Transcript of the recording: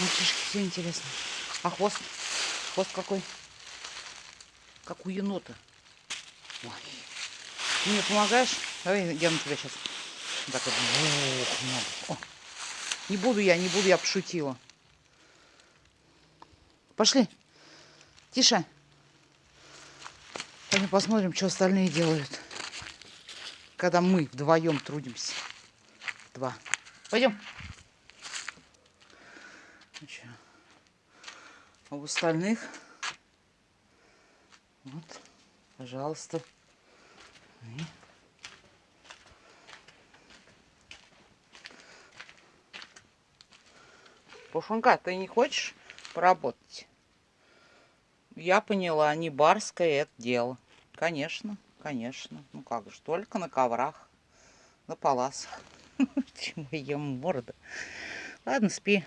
Мальчишки, все интересно. А хвост? Хвост какой? Как у енота. Ой. Ты мне помогаешь? Давай я на тебя сейчас. Так вот. Ох. О. Не буду я, не буду, я пошутила. Пошли. Тише. Пойдем посмотрим, что остальные делают. Когда мы вдвоем трудимся. Два. Пойдем. Ну а у остальных вот, пожалуйста. И... Пушонка, ты не хочешь поработать? Я поняла, не барское это дело. Конечно, конечно. Ну как же, только на коврах, на паласах. Чему ем морда. Ладно, спи.